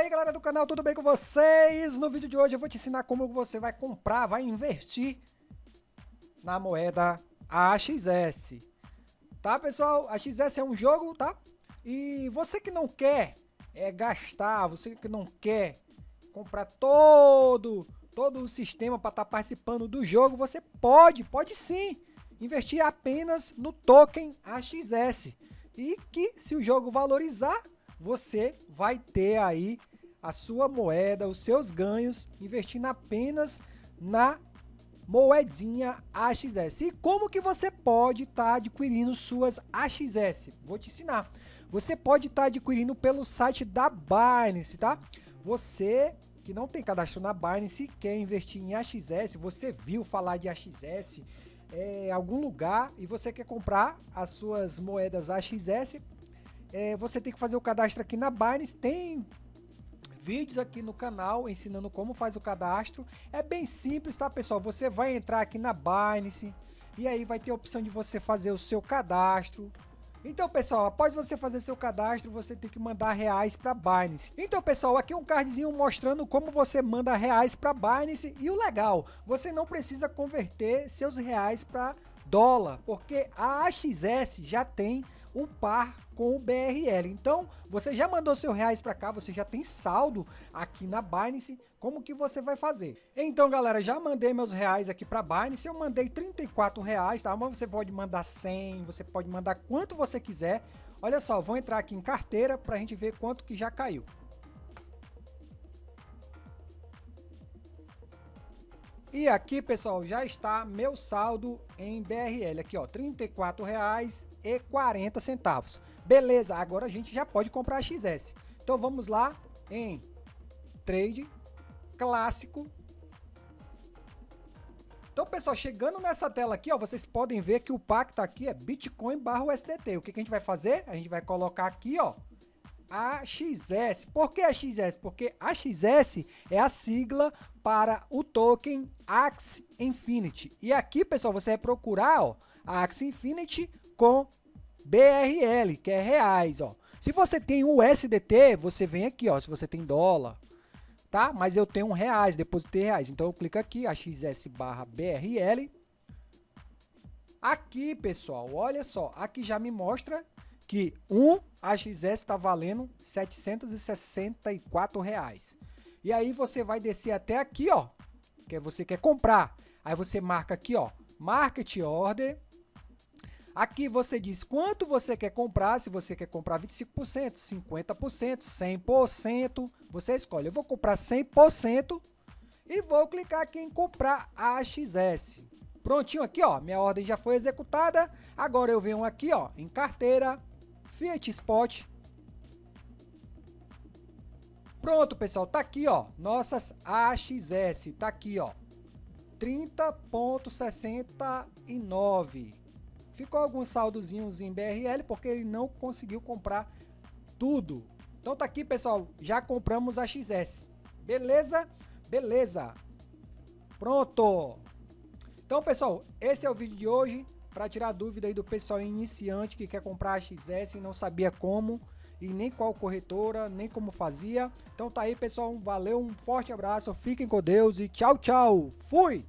aí galera do canal, tudo bem com vocês? No vídeo de hoje eu vou te ensinar como você vai comprar, vai investir na moeda AXS. Tá pessoal, a XS é um jogo, tá? E você que não quer é, gastar, você que não quer comprar todo, todo o sistema para estar tá participando do jogo, você pode, pode sim, investir apenas no token AXS. E que se o jogo valorizar, você vai ter aí a sua moeda, os seus ganhos, investindo apenas na moedinha AXS. E como que você pode estar tá adquirindo suas AXS? Vou te ensinar. Você pode estar tá adquirindo pelo site da Binance, tá? Você que não tem cadastro na Binance quer investir em AXS, você viu falar de AXS é, em algum lugar e você quer comprar as suas moedas AXS, é, você tem que fazer o cadastro aqui na Binance. Tem vídeos aqui no canal ensinando como faz o cadastro. É bem simples, tá, pessoal? Você vai entrar aqui na Binance e aí vai ter a opção de você fazer o seu cadastro. Então, pessoal, após você fazer seu cadastro, você tem que mandar reais para Binance. Então, pessoal, aqui um cardzinho mostrando como você manda reais para Binance e o legal, você não precisa converter seus reais para dólar, porque a AXS já tem um par com o BRL. Então, você já mandou seu reais para cá, você já tem saldo aqui na Binance, como que você vai fazer? Então, galera, já mandei meus reais aqui para Binance, eu mandei 34 reais, tá? Mas você pode mandar 100, você pode mandar quanto você quiser. Olha só, vou entrar aqui em carteira para a gente ver quanto que já caiu. E aqui, pessoal, já está meu saldo em BRL. Aqui, ó, R$ 34,40. Beleza, agora a gente já pode comprar XS. Então vamos lá em Trade Clássico. Então, pessoal, chegando nessa tela aqui, ó, vocês podem ver que o pacto aqui é Bitcoin barra USDT. O que, que a gente vai fazer? A gente vai colocar aqui, ó, AXS. Por que AXS? Porque AXS é a sigla para o token Axie Infinity. E aqui, pessoal, você vai procurar ó, a Axie Infinity com BRL, que é reais. Ó. Se você tem USDT, você vem aqui, ó, se você tem dólar, tá? Mas eu tenho reais, depositei reais. Então eu clico aqui, AXS barra BRL. Aqui, pessoal, olha só, aqui já me mostra que um AXS está valendo 764 reais. E aí você vai descer até aqui, ó, que você quer comprar. Aí você marca aqui, ó, Market Order. Aqui você diz quanto você quer comprar, se você quer comprar 25%, 50%, 100%, você escolhe. Eu vou comprar 100% e vou clicar aqui em comprar AXS. Prontinho aqui, ó, minha ordem já foi executada. Agora eu venho aqui, ó, em carteira, Fiat Spot. Pronto, pessoal, tá aqui, ó, nossas AXS, tá aqui, ó, 30.69. Ficou alguns saldozinhos em BRL porque ele não conseguiu comprar tudo. Então tá aqui, pessoal, já compramos a XS. Beleza? Beleza. Pronto. Então, pessoal, esse é o vídeo de hoje para tirar dúvida aí do pessoal iniciante que quer comprar a XS e não sabia como e nem qual corretora, nem como fazia. Então tá aí, pessoal, valeu, um forte abraço, fiquem com Deus e tchau, tchau. Fui!